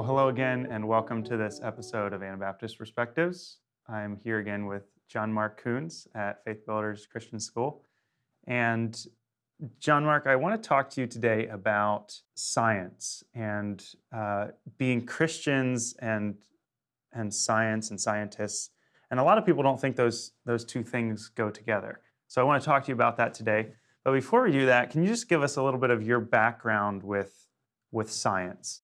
Well, hello again, and welcome to this episode of Anabaptist Perspectives. I'm here again with John Mark Coons at Faith Builders Christian School. And John Mark, I want to talk to you today about science and uh, being Christians and and science and scientists. And a lot of people don't think those those two things go together. So I want to talk to you about that today. But before we do that, can you just give us a little bit of your background with with science?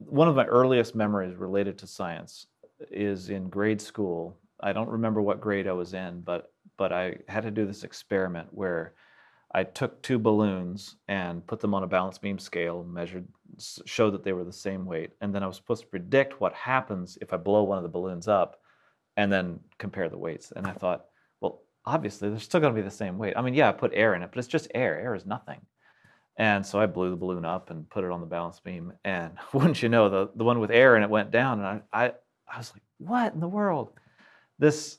One of my earliest memories related to science is in grade school. I don't remember what grade I was in, but but I had to do this experiment where I took two balloons and put them on a balance beam scale, measured, showed that they were the same weight, and then I was supposed to predict what happens if I blow one of the balloons up, and then compare the weights. And I thought, well, obviously they're still going to be the same weight. I mean, yeah, I put air in it, but it's just air. Air is nothing. And so I blew the balloon up and put it on the balance beam. And wouldn't you know, the, the one with air and it went down. And I, I, I was like, what in the world? This,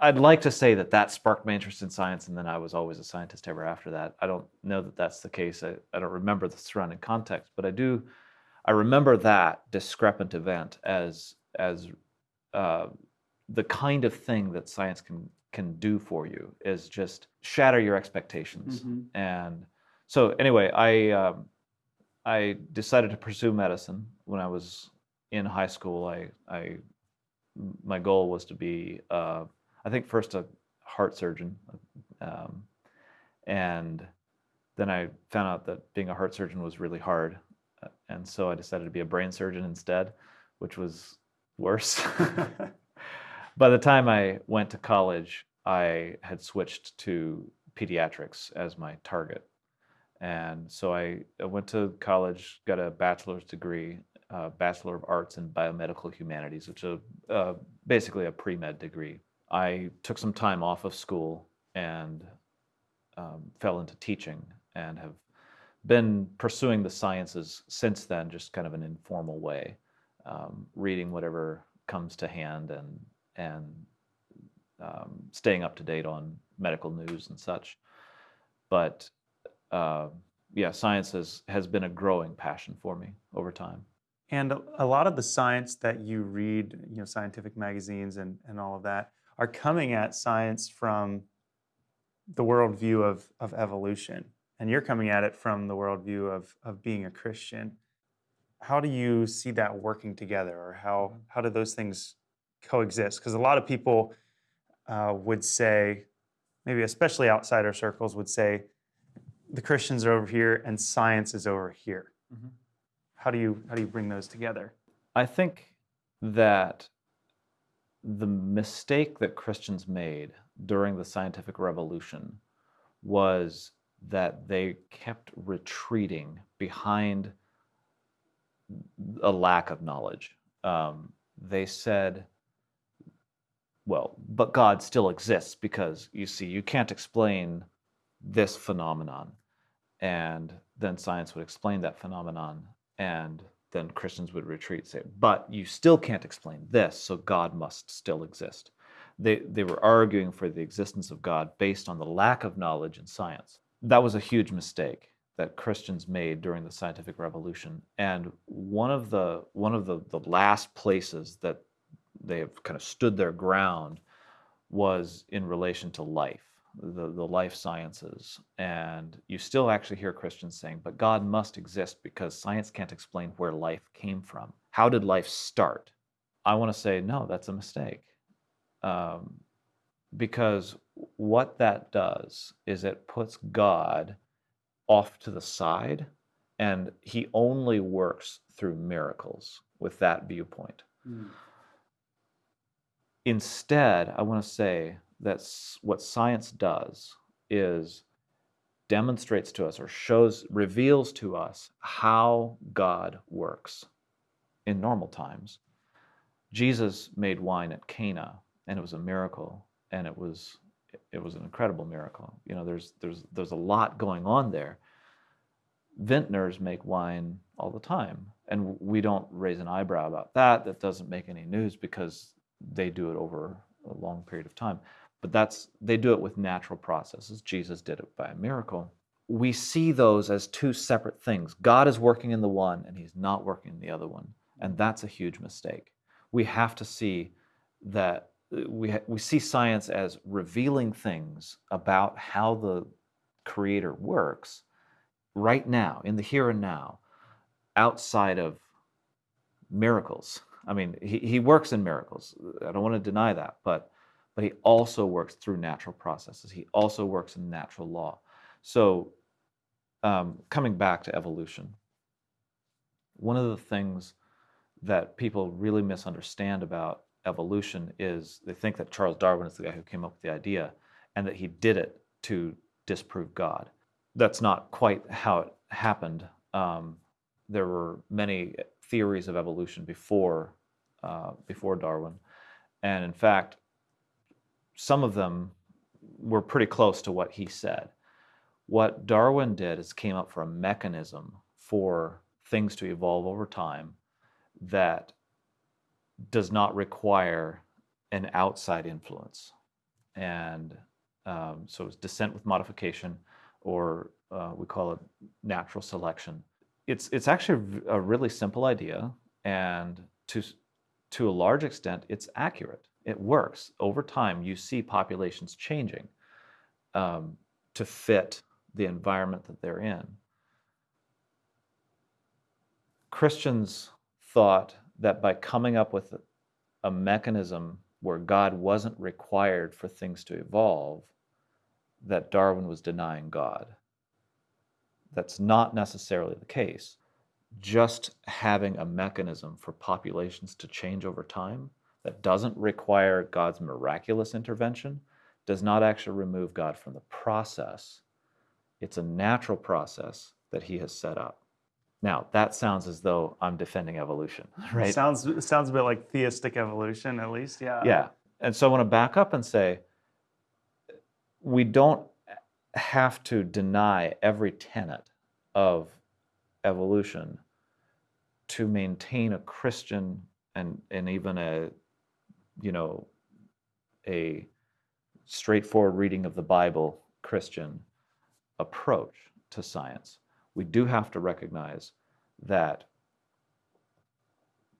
I'd like to say that that sparked my interest in science. And then I was always a scientist ever after that. I don't know that that's the case. I, I don't remember the surrounding context, but I do, I remember that discrepant event as, as uh, the kind of thing that science can, can do for you is just shatter your expectations. Mm-hmm. And so anyway, I um, I decided to pursue medicine when I was in high school. I I my goal was to be uh, I think first a heart surgeon, um, and then I found out that being a heart surgeon was really hard, uh, and so I decided to be a brain surgeon instead, which was worse. By the time I went to college, I had switched to pediatrics as my target and so I, I went to college, got a bachelor's degree, uh, Bachelor of Arts in Biomedical Humanities, which is uh, basically a pre-med degree. I took some time off of school and um, fell into teaching and have been pursuing the sciences since then, just kind of an informal way, um, reading whatever comes to hand and and um, staying up to date on medical news and such. But uh, yeah, science has, has been a growing passion for me over time. And a lot of the science that you read, you know, scientific magazines and, and all of that, are coming at science from the worldview of, of evolution. And you're coming at it from the worldview of, of being a Christian. How do you see that working together, or how, mm-hmm. how do those things coexist? Because a lot of people uh, would say, maybe especially outsider circles, would say the Christians are over here and science is over here. Mm-hmm. How do you how do you bring those together? I think that the mistake that Christians made during the scientific revolution was that they kept retreating behind a lack of knowledge. Um, they said, well, but God still exists because you see, you can't explain this phenomenon. And then science would explain that phenomenon. And then Christians would retreat, say, but you still can't explain this, so God must still exist. They, they were arguing for the existence of God based on the lack of knowledge in science. That was a huge mistake that Christians made during the scientific revolution. And one of the one of the, the last places that they have kind of stood their ground was in relation to life the, the life sciences. And you still actually hear Christians saying, but God must exist because science can't explain where life came from. How did life start? I want to say, no, that's a mistake. Um, because what that does is it puts God off to the side and he only works through miracles with that viewpoint. Mm. Instead, I want to say that's what science does is demonstrates to us or shows reveals to us how God works in normal times. Jesus made wine at Cana and it was a miracle and it was it was an incredible miracle. You know, there's there's there's a lot going on there. Vintners make wine all the time and we don't raise an eyebrow about that. That doesn't make any news because they do it over a long period of time but that's they do it with natural processes. Jesus did it by a miracle. We see those as two separate things. God is working in the one and he's not working in the other one. And that's a huge mistake. We have to see that we, we see science as revealing things about how the creator works right now, in the here and now, outside of miracles. I mean, he, he works in miracles. I don't want to deny that, but but he also works through natural processes. He also works in natural law. So, um, coming back to evolution, one of the things that people really misunderstand about evolution is they think that Charles Darwin is the guy who came up with the idea and that he did it to disprove God. That's not quite how it happened. Um, there were many theories of evolution before uh, before Darwin, and in fact, some of them were pretty close to what he said. What Darwin did is came up for a mechanism for things to evolve over time that does not require an outside influence. And um, so it's descent with modification, or uh, we call it natural selection. It's, it's actually a really simple idea, and to, to a large extent, it's accurate. It works. Over time, you see populations changing um, to fit the environment that they're in. Christians thought that by coming up with a mechanism where God wasn't required for things to evolve, that Darwin was denying God. That's not necessarily the case. Just having a mechanism for populations to change over time that doesn't require God's miraculous intervention does not actually remove God from the process. It's a natural process that He has set up. Now, that sounds as though I'm defending evolution, right? Sounds sounds a bit like theistic evolution, at least. Yeah. Yeah. And so I want to back up and say we don't have to deny every tenet of evolution to maintain a Christian and, and even a, you know, a straightforward reading of the Bible Christian approach to science. We do have to recognize that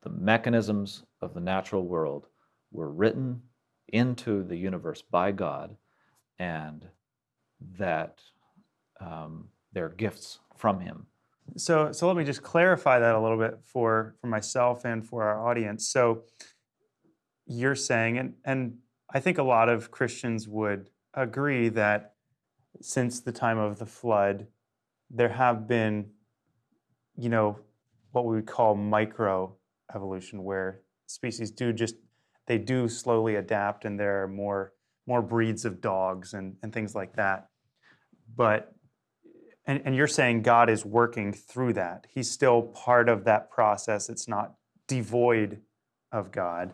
the mechanisms of the natural world were written into the universe by God and that um, they're gifts from Him. So, so let me just clarify that a little bit for for myself and for our audience. So, you're saying, and and I think a lot of Christians would agree that since the time of the flood, there have been, you know, what we would call micro evolution, where species do just they do slowly adapt, and there are more more breeds of dogs and, and things like that. But and, and you're saying God is working through that. He's still part of that process. It's not devoid of God.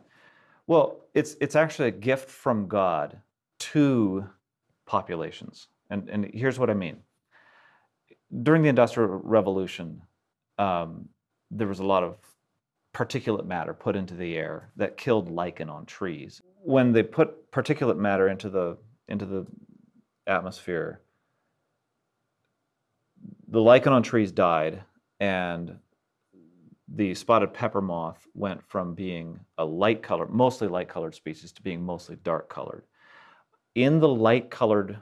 Well, it's it's actually a gift from God to populations. And and here's what I mean. During the Industrial Revolution, um, there was a lot of particulate matter put into the air that killed lichen on trees. When they put particulate matter into the into the atmosphere, the lichen on trees died and the spotted pepper moth went from being a light color, mostly light colored species to being mostly dark colored. In the light colored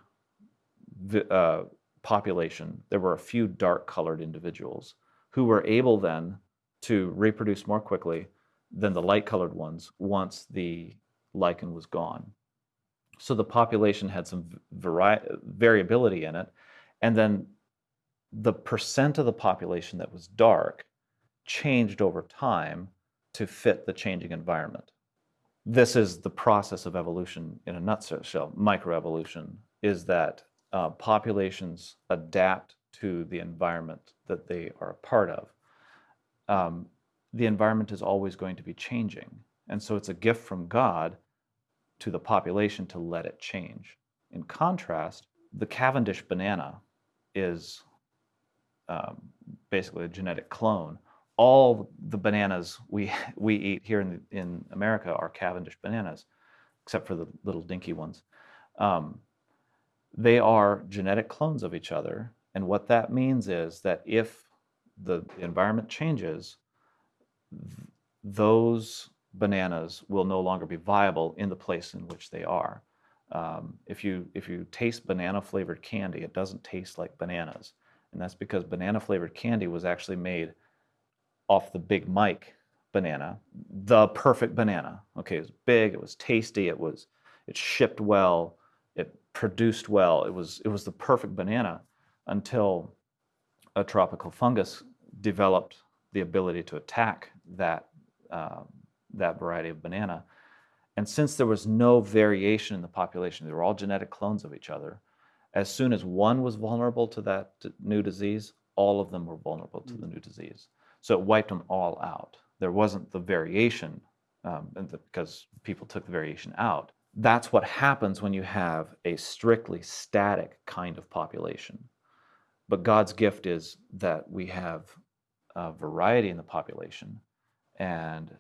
uh, population, there were a few dark colored individuals who were able then to reproduce more quickly than the light colored ones once the lichen was gone. So the population had some vari- variability in it. And then the percent of the population that was dark changed over time to fit the changing environment. This is the process of evolution in a nutshell. Microevolution is that uh, populations adapt to the environment that they are a part of. Um, the environment is always going to be changing. And so it's a gift from God to the population to let it change. In contrast, the Cavendish banana is um, basically a genetic clone all the bananas we we eat here in in America are Cavendish bananas, except for the little dinky ones. Um, they are genetic clones of each other, and what that means is that if the environment changes, those bananas will no longer be viable in the place in which they are. Um, if you if you taste banana flavored candy, it doesn't taste like bananas, and that's because banana flavored candy was actually made off the Big Mike banana, the perfect banana. Okay, it was big, it was tasty, it was it shipped well, it produced well. It was it was the perfect banana until a tropical fungus developed the ability to attack that uh, that variety of banana. And since there was no variation in the population, they were all genetic clones of each other. As soon as one was vulnerable to that new disease, all of them were vulnerable to the new disease. So it wiped them all out. There wasn't the variation um, the, because people took the variation out. That's what happens when you have a strictly static kind of population. But God's gift is that we have a variety in the population, and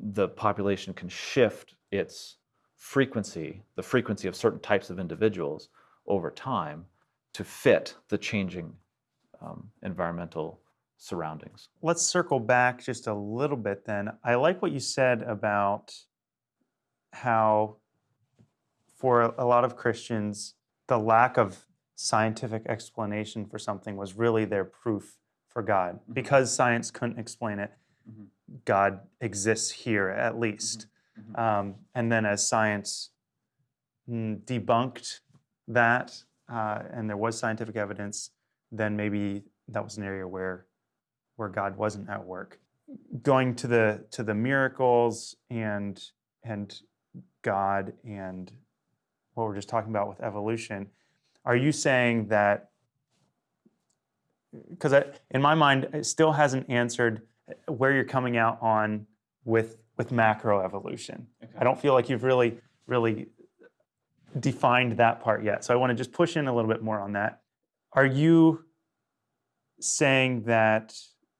the population can shift its frequency, the frequency of certain types of individuals over time to fit the changing um, environmental surroundings. Let's circle back just a little bit then. I like what you said about how, for a lot of Christians, the lack of scientific explanation for something was really their proof for God. Mm-hmm. Because science couldn't explain it, mm-hmm. God exists here at least. Mm-hmm. mm-hmm. Um, and then as science mm, debunked that, uh, and there was scientific evidence, then maybe that was an area where where God wasn't at work. Going to the to the miracles and and God and what we're just talking about with evolution, are you saying that because in my mind it still hasn't answered where you're coming out on with with macroevolution. Okay. I don't feel like you've really really defined that part yet. So I want to just push in a little bit more on that. Are you saying that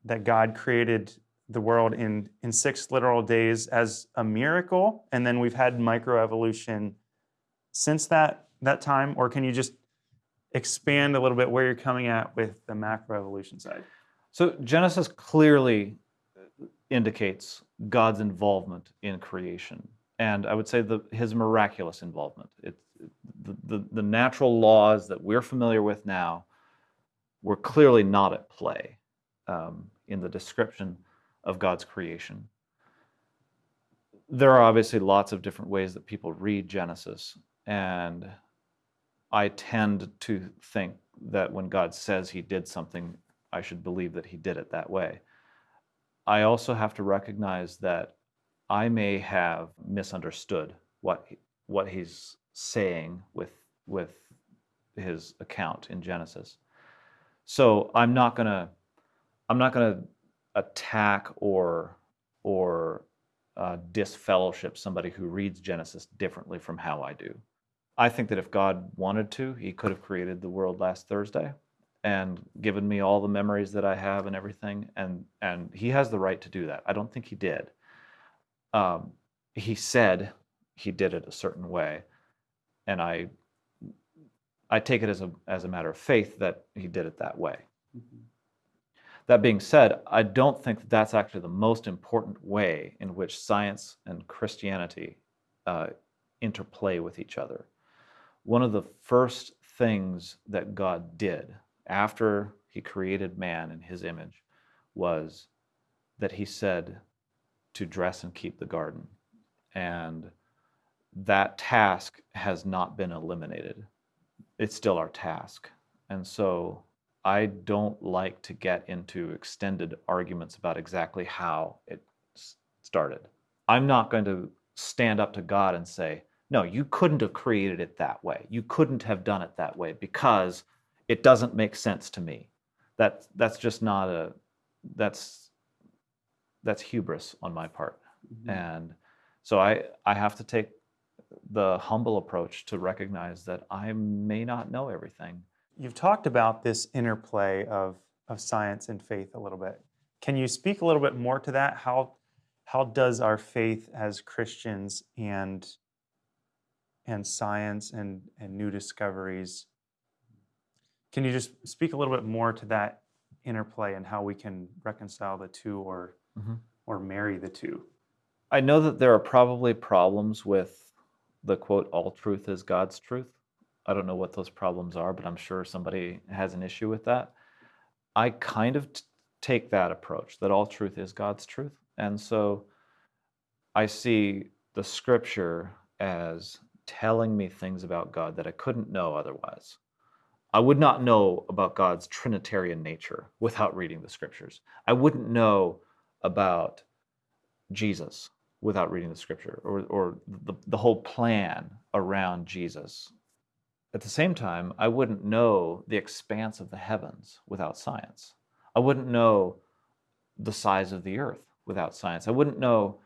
that God created the world in, in six literal days as a miracle, and then we've had microevolution since that, that time? Or can you just expand a little bit where you're coming at with the macroevolution side? So Genesis clearly indicates God's involvement in creation. And I would say the, his miraculous involvement. It, the, the, the natural laws that we're familiar with now were clearly not at play um, in the description of God's creation. There are obviously lots of different ways that people read Genesis, and I tend to think that when God says he did something, I should believe that he did it that way. I also have to recognize that I may have misunderstood what what he's saying with with his account in Genesis. So I'm not going to I'm not going to attack or or uh, disfellowship somebody who reads Genesis differently from how I do. I think that if God wanted to, He could have created the world last Thursday and given me all the memories that I have and everything, and and He has the right to do that. I don't think He did. Um, he said He did it a certain way, and I I take it as a as a matter of faith that He did it that way. Mm-hmm. That being said, I don't think that that's actually the most important way in which science and Christianity uh, interplay with each other. One of the first things that God did after he created man in his image was that he said to dress and keep the garden. And that task has not been eliminated. It's still our task. And so I don't like to get into extended arguments about exactly how it started. I'm not going to stand up to God and say, no, you couldn't have created it that way. You couldn't have done it that way because it doesn't make sense to me. That that's just not a that's that's hubris on my part. Mm-hmm. And so I I have to take the humble approach to recognize that I may not know everything You've talked about this interplay of, of science and faith a little bit. Can you speak a little bit more to that? How, how does our faith as Christians and, and science and, and new discoveries, can you just speak a little bit more to that interplay and how we can reconcile the two or, mm-hmm. or marry the two? I know that there are probably problems with the quote, all truth is God's truth. I don't know what those problems are, but I'm sure somebody has an issue with that. I kind of t- take that approach that all truth is God's truth. And so I see the scripture as telling me things about God that I couldn't know otherwise. I would not know about God's Trinitarian nature without reading the scriptures. I wouldn't know about Jesus without reading the scripture or, or the, the whole plan around Jesus. At the same time, I wouldn't know the expanse of the heavens without science. I wouldn't know the size of the earth without science. I wouldn't know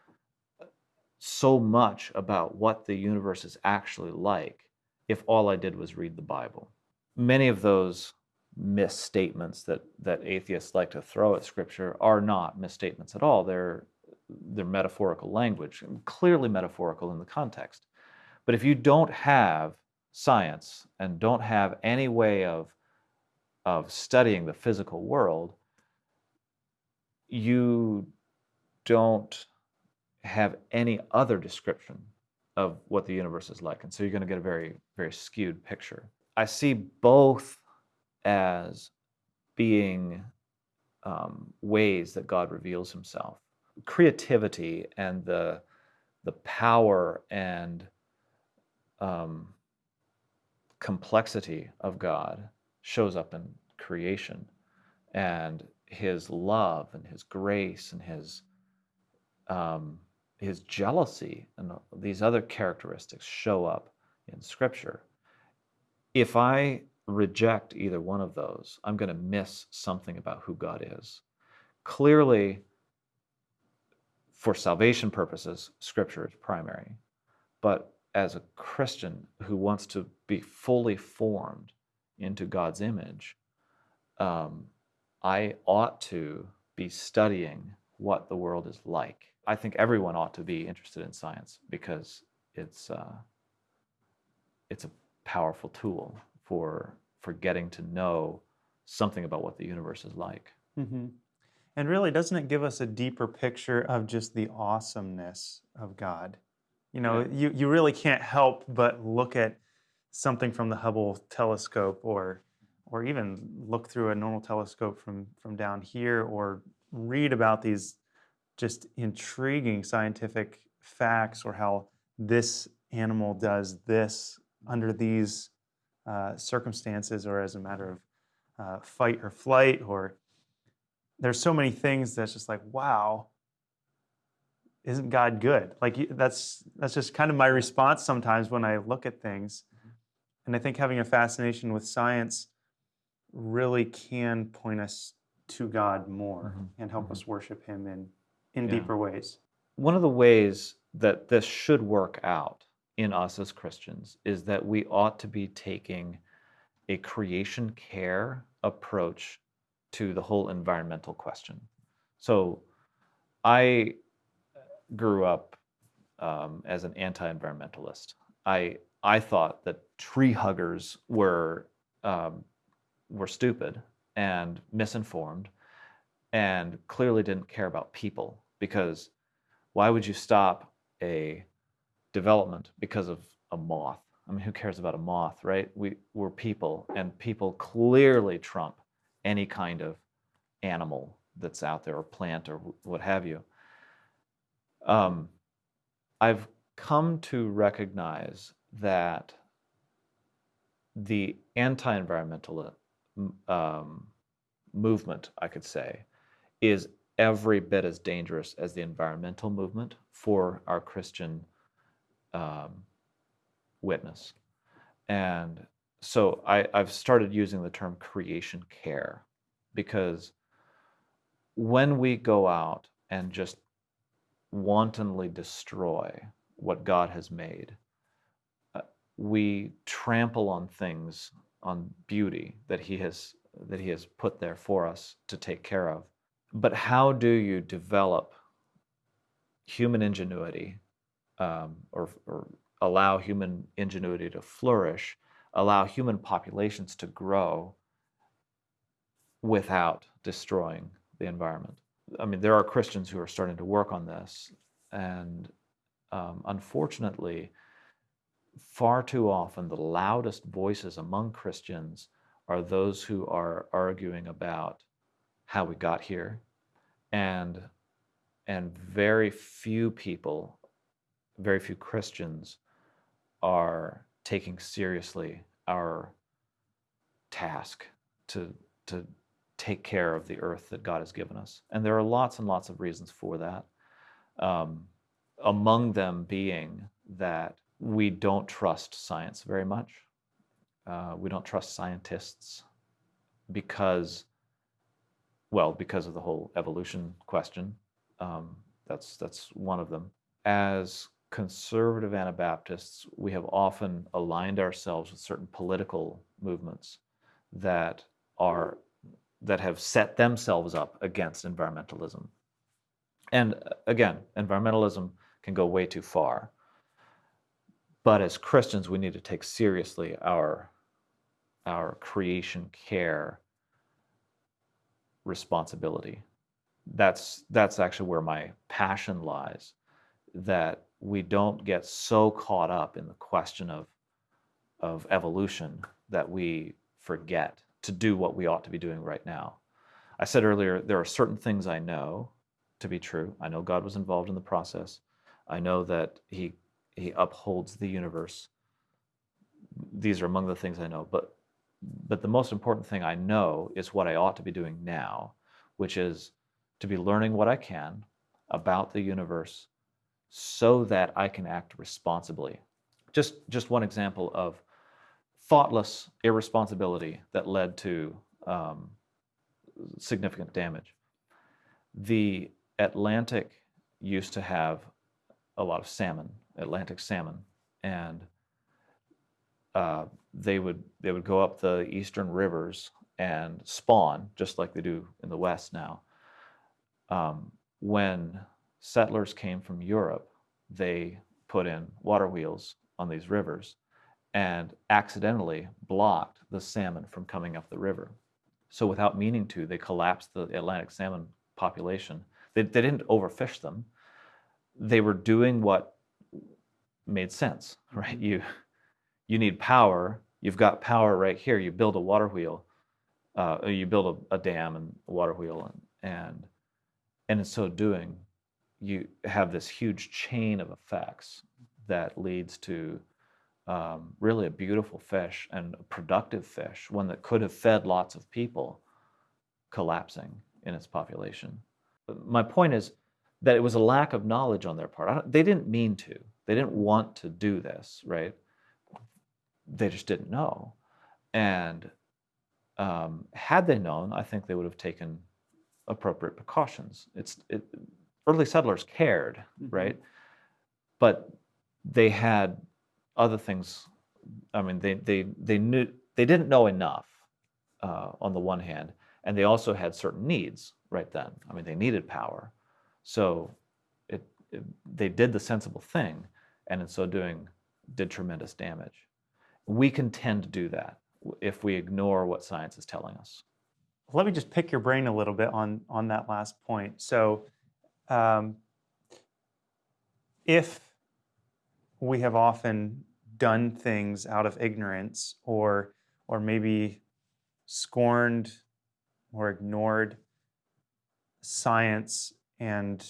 so much about what the universe is actually like if all I did was read the Bible. Many of those misstatements that, that atheists like to throw at Scripture are not misstatements at all. They're, they're metaphorical language, clearly metaphorical in the context. But if you don't have science and don't have any way of, of studying the physical world, you don't have any other description of what the universe is like. And so you're going to get a very, very skewed picture. I see both as being um, ways that God reveals himself. Creativity and the, the power and um, complexity of God shows up in creation. And his love and his grace and his um, his jealousy and these other characteristics show up in Scripture. If I reject either one of those, I'm going to miss something about who God is. Clearly, for salvation purposes, Scripture is primary. But as a Christian who wants to be fully formed into God's image, um, I ought to be studying what the world is like I think everyone ought to be interested in science because it's uh, it's a powerful tool for for getting to know something about what the universe is like. Mm-hmm. And really, doesn't it give us a deeper picture of just the awesomeness of God? You know, yeah. you, you really can't help but look at something from the Hubble telescope or or even look through a normal telescope from from down here or read about these just intriguing scientific facts or how this animal does this under these uh, circumstances or as a matter of uh, fight or flight or there's so many things that's just like wow isn't god good like that's that's just kind of my response sometimes when i look at things mm-hmm. and i think having a fascination with science really can point us to god more mm-hmm. and help mm-hmm. us worship him in in yeah. deeper ways. One of the ways that this should work out in us as Christians is that we ought to be taking a creation care approach to the whole environmental question. So I grew up um, as an anti-environmentalist. I I thought that tree huggers were um, were stupid and misinformed, and clearly didn't care about people because why would you stop a development because of a moth? I mean, who cares about a moth, right? We, we're people, and people clearly trump any kind of animal that's out there, or plant, or what have you. Um, I've come to recognize that the anti environmental um, movement, I could say, is every bit as dangerous as the environmental movement for our Christian um, witness. And so I, I've started using the term creation care because when we go out and just wantonly destroy what God has made, uh, we trample on things, on beauty that He has that He has put there for us to take care of. But how do you develop human ingenuity um, or, or allow human ingenuity to flourish, allow human populations to grow without destroying the environment? I mean, there are Christians who are starting to work on this, and um, unfortunately, far too often the loudest voices among Christians are those who are arguing about how we got here, and and very few people, very few Christians, are taking seriously our task to to take care of the earth that God has given us. And there are lots and lots of reasons for that. Um, among them being that we don't trust science very much. Uh, we don't trust scientists because, well, because of the whole evolution question. Um, that's that's one of them. As conservative Anabaptists, we have often aligned ourselves with certain political movements that are that have set themselves up against environmentalism. And uh, again, environmentalism can go way too far. But as Christians, we need to take seriously our, our creation care responsibility. That's, that's actually where my passion lies, that we don't get so caught up in the question of, of evolution that we forget to do what we ought to be doing right now. I said earlier, there are certain things I know to be true. I know God was involved in the process. I know that He He upholds the universe. These are among the things I know. But but the most important thing I know is what I ought to be doing now, which is to be learning what I can about the universe so that I can act responsibly. Just just one example of thoughtless irresponsibility that led to um, significant damage. The Atlantic used to have a lot of salmon, Atlantic salmon, and uh, they would they would go up the eastern rivers and spawn just like they do in the West now. Um, when settlers came from Europe, they put in water wheels on these rivers and accidentally blocked the salmon from coming up the river. So without meaning to, they collapsed the Atlantic salmon population. They, they didn't overfish them. They were doing what made sense, right? You, you need power. You've got power right here. You build a water wheel. Uh, you build a, a, dam and a water wheel, and, and and in so doing, you have this huge chain of effects that leads to um, really a beautiful fish and a productive fish, one that could have fed lots of people, collapsing in its population. But my point is that it was a lack of knowledge on their part. They didn't mean to. They didn't want to do this, right? They just didn't know. And um, had they known, I think they would have taken appropriate precautions. It's it, early settlers cared, mm-hmm. right? But they had other things. I mean, they they they knew they didn't know enough uh, on the one hand, and they also had certain needs right then. I mean, they needed power, so it, it they did the sensible thing, and in so doing, did tremendous damage. We can tend to do that if we ignore what science is telling us. Let me just pick your brain a little bit on on that last point. So, um, if we have often done things out of ignorance or or maybe scorned or ignored science and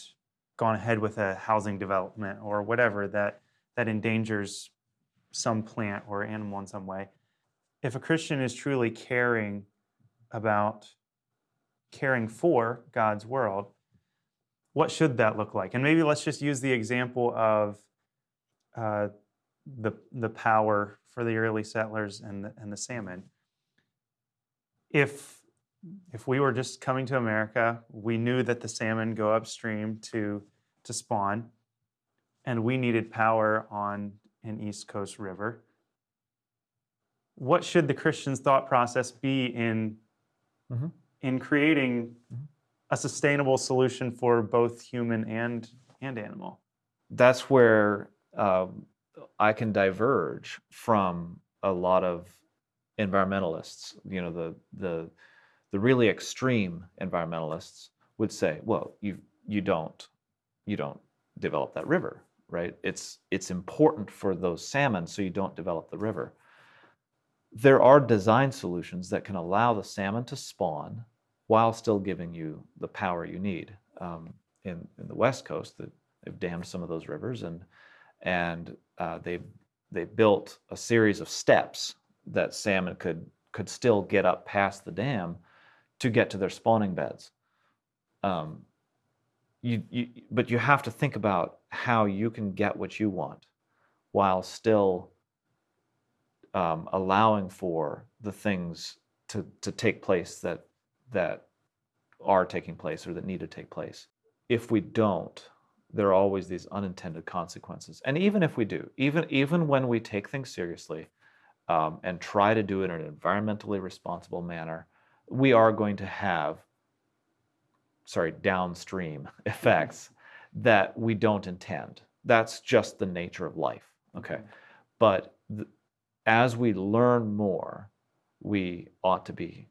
gone ahead with a housing development or whatever that that endangers some plant or animal in some way. If a Christian is truly caring about caring for God's world, what should that look like? And maybe let's just use the example of uh, the, the power for the early settlers and the, and the salmon. If, if we were just coming to America, we knew that the salmon go upstream to, to spawn, and we needed power on an East Coast river. What should the Christian's thought process be in, mm-hmm. in creating mm-hmm. a sustainable solution for both human and, and animal? That's where um, I can diverge from a lot of environmentalists. You know, the the the really extreme environmentalists would say, well, you you don't you don't develop that river, right? It's it's important for those salmon so you don't develop the river. There are design solutions that can allow the salmon to spawn while still giving you the power you need. Um, in, in the West Coast, that they've dammed some of those rivers and and uh, they've they built a series of steps that salmon could could still get up past the dam to get to their spawning beds. Um, you, you, but you have to think about how you can get what you want while still um, allowing for the things to, to take place that that are taking place or that need to take place. If we don't, there are always these unintended consequences. And even if we do, even even when we take things seriously um, and try to do it in an environmentally responsible manner, we are going to have sorry downstream effects that we don't intend. That's just the nature of life. Okay, but th- as we learn more, we ought to be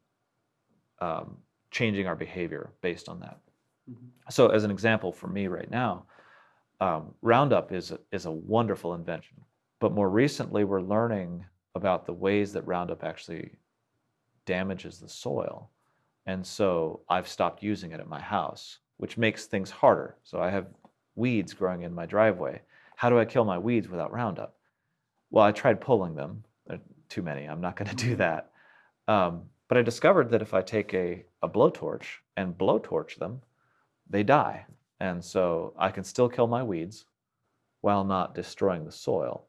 um, changing our behavior based on that. So, as an example for me right now, um, Roundup is a, is a wonderful invention. But more recently, we're learning about the ways that Roundup actually damages the soil. And so I've stopped using it at my house, which makes things harder. So I have weeds growing in my driveway. How do I kill my weeds without Roundup? Well, I tried pulling them. There are too many. I'm not going to do that. Um, but I discovered that if I take a, a blowtorch and blowtorch them, they die. And so I can still kill my weeds while not destroying the soil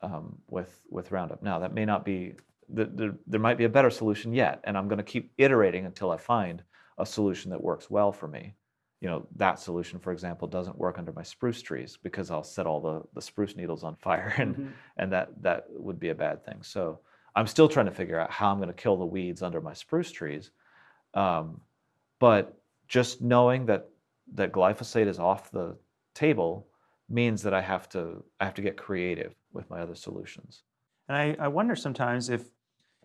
um, with, with Roundup. Now, that may not be, the, the, there might be a better solution yet, and I'm going to keep iterating until I find a solution that works well for me. You know, that solution, for example, doesn't work under my spruce trees because I'll set all the, the spruce needles on fire, and, Mhm. and that, that would be a bad thing. So I'm still trying to figure out how I'm going to kill the weeds under my spruce trees. Um, but just knowing that that glyphosate is off the table means that I have to I have to get creative with my other solutions. And I, I wonder sometimes if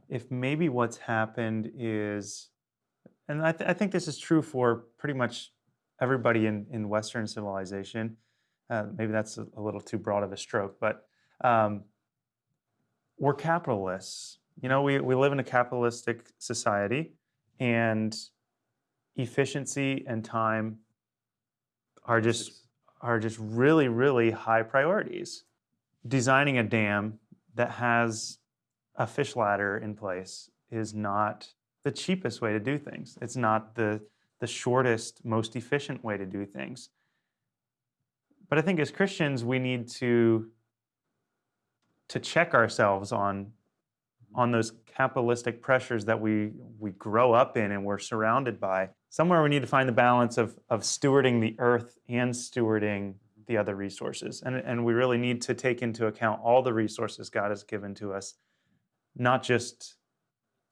if maybe what's happened is, and I, th- I think this is true for pretty much everybody in, in Western civilization. Uh, maybe that's a, a little too broad of a stroke, but um, we're capitalists. You know, we, we live in a capitalistic society, and efficiency and time are just are just really really high priorities. Designing a dam that has a fish ladder in place is not the cheapest way to do things. It's not the the shortest, most efficient way to do things. But I think as Christians, we need to to check ourselves on on those capitalistic pressures that we we grow up in and we're surrounded by. Somewhere we need to find the balance of of stewarding the earth and stewarding the other resources. And, and we really need to take into account all the resources God has given to us, not just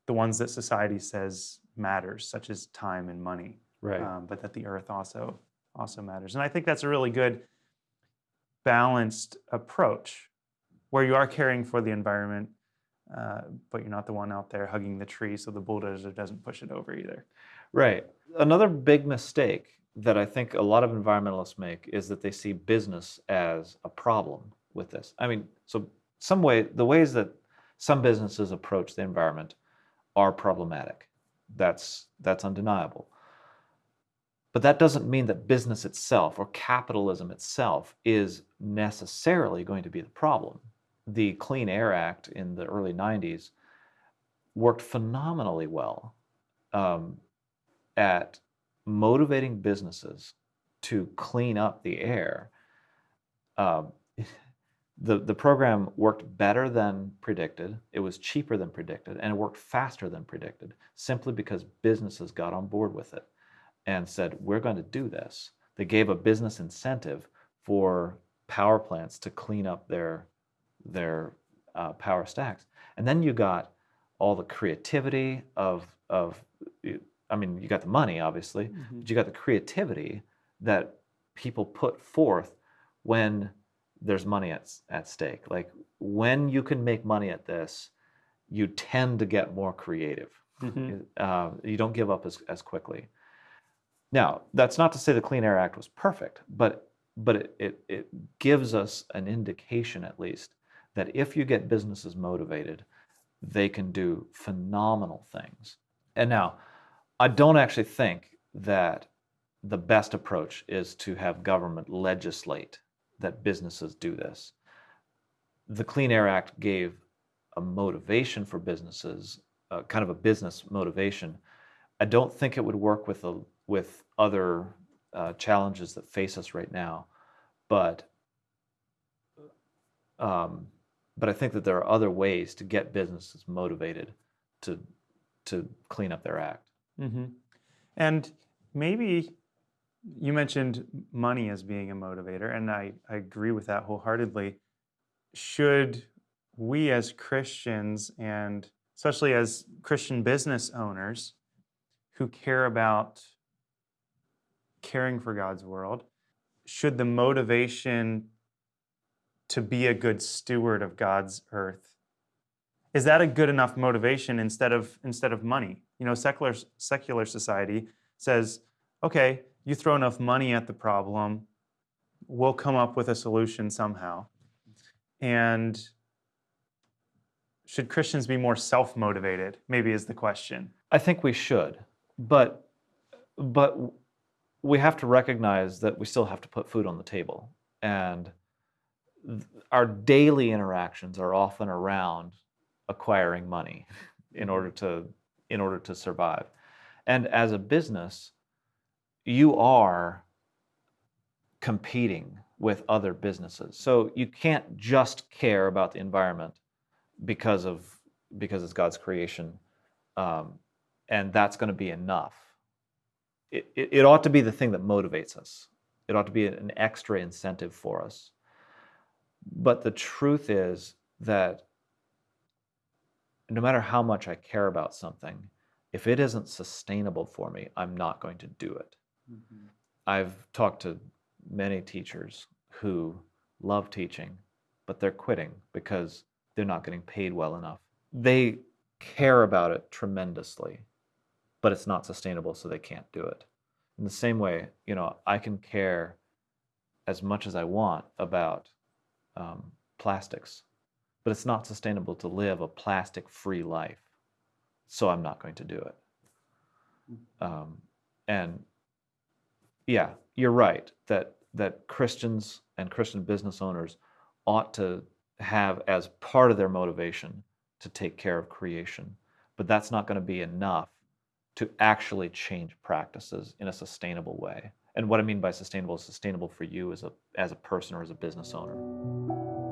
the ones that society says matters, such as time and money, Right. um, but that the earth also also matters. And I think that's a really good balanced approach where you are caring for the environment, uh, but you're not the one out there hugging the tree so the bulldozer doesn't push it over either. Right. Another big mistake that I think a lot of environmentalists make is that they see business as a problem with this. I mean, so some way the ways that some businesses approach the environment are problematic. That's that's undeniable. But that doesn't mean that business itself or capitalism itself is necessarily going to be the problem. The Clean Air Act in the early 90s worked phenomenally well um, at motivating businesses to clean up the air. Um, the, the program worked better than predicted, it was cheaper than predicted, and it worked faster than predicted simply because businesses got on board with it and said, We're going to do this. They gave a business incentive for power plants to clean up their, their uh, power stacks. And then you got all the creativity of, of, I mean, you got the money, obviously, but you got the creativity that people put forth when there's money at, at stake. Like when you can make money at this, you tend to get more creative. Mhm. Uh, you don't give up as, as quickly. Now, that's not to say the Clean Air Act was perfect, but but it, it, it gives us an indication at least that if you get businesses motivated, they can do phenomenal things. And now, I don't actually think that the best approach is to have government legislate that businesses do this. The Clean Air Act gave a motivation for businesses, uh, kind of a business motivation. I don't think it would work with a, with other uh, challenges that face us right now, but um, but I think that there are other ways to get businesses motivated to to clean up their act. Mm-hmm. And maybe you mentioned money as being a motivator, and I, I agree with that wholeheartedly. Should we as Christians, and especially as Christian business owners who care about caring for God's world, should the motivation to be a good steward of God's earth is that a good enough motivation instead of instead of money? You know, secular secular society says, okay, you throw enough money at the problem, we'll come up with a solution somehow. And should Christians be more self-motivated? Maybe is the question. I think we should, but but we have to recognize that we still have to put food on the table, and our daily interactions are often around acquiring money in order to in order to survive. And as a business, you are competing with other businesses. So you can't just care about the environment because of because it's God's creation, um, and that's going to be enough. It, it, it ought to be the thing that motivates us. It ought to be an extra incentive for us. But the truth is that no matter how much I care about something, if it isn't sustainable for me, I'm not going to do it. Mm-hmm. I've talked to many teachers who love teaching, but they're quitting because they're not getting paid well enough. They care about it tremendously, but it's not sustainable, so they can't do it. In the same way, you know, I can care as much as I want about um, plastics, but it's not sustainable to live a plastic free life. So I'm not going to do it. Mm. Um, and yeah, you're right that that Christians and Christian business owners ought to have as part of their motivation to take care of creation. But that's not going to be enough to actually change practices in a sustainable way. And what I mean by sustainable is sustainable for you as a as a person or as a business owner.